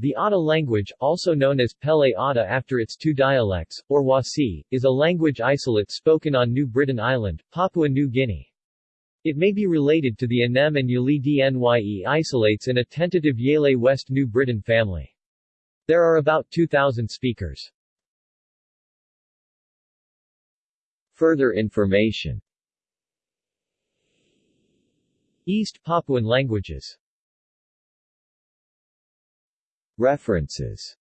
The Ata language, also known as Pele Ata after its two dialects, or Wasi, is a language isolate spoken on New Britain Island, Papua New Guinea. It may be related to the Anem and Yélî Dnye isolates in a tentative Yele West New Britain family. There are about 2,000 speakers. Further information East Papuan languages References